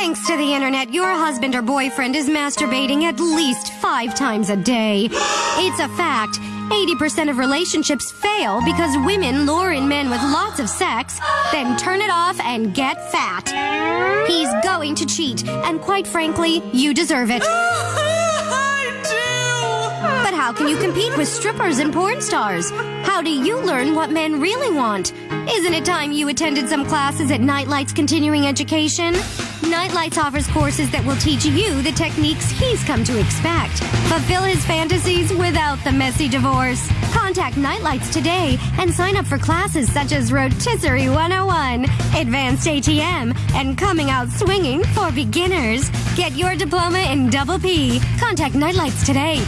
Thanks to the internet, your husband or boyfriend is masturbating at least five times a day. It's a fact. 80% of relationships fail because women lure in men with lots of sex, then turn it off and get fat. He's going to cheat, and quite frankly, you deserve it. How can you compete with strippers and porn stars? How do you learn what men really want? Isn't it time you attended some classes at Nightlight's Continuing Education? Nightlights offers courses that will teach you the techniques he's come to expect. Fulfill his fantasies without the messy divorce. Contact Nightlights today and sign up for classes such as Rotisserie 101, Advanced ATM, and Coming Out Swinging for beginners. Get your diploma in Double P. Contact Nightlights today.